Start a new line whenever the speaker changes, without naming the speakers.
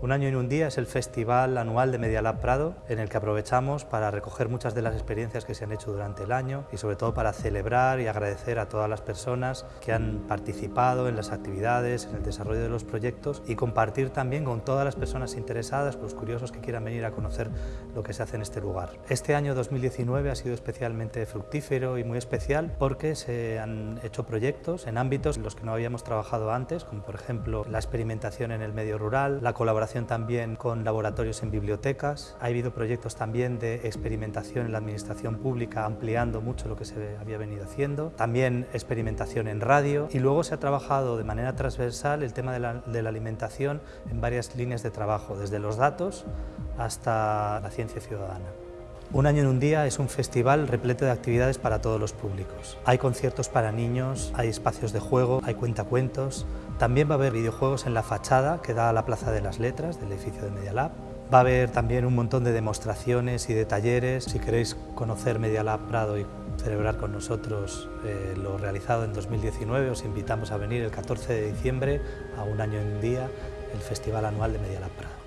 Un año en un día es el festival anual de Media Lab Prado, en el que aprovechamos para recoger muchas de las experiencias que se han hecho durante el año y sobre todo para celebrar y agradecer a todas las personas que han participado en las actividades, en el desarrollo de los proyectos y compartir también con todas las personas interesadas, los curiosos que quieran venir a conocer lo que se hace en este lugar. Este año 2019 ha sido especialmente fructífero y muy especial porque se han hecho proyectos en ámbitos en los que no habíamos trabajado antes, como por ejemplo la experimentación en el medio rural, la colaboración también con laboratorios en bibliotecas. Ha habido proyectos también de experimentación en la administración pública, ampliando mucho lo que se había venido haciendo. También experimentación en radio y luego se ha trabajado de manera transversal el tema de la, de la alimentación en varias líneas de trabajo, desde los datos hasta la ciencia ciudadana. Un año en un día es un festival repleto de actividades para todos los públicos. Hay conciertos para niños, hay espacios de juego, hay cuentacuentos. También va a haber videojuegos en la fachada que da a la Plaza de las Letras del edificio de Media Lab. Va a haber también un montón de demostraciones y de talleres. Si queréis conocer Media Lab Prado y celebrar con nosotros eh, lo realizado en 2019, os invitamos a venir el 14 de diciembre a un año en un día, el Festival Anual de Media Lab Prado.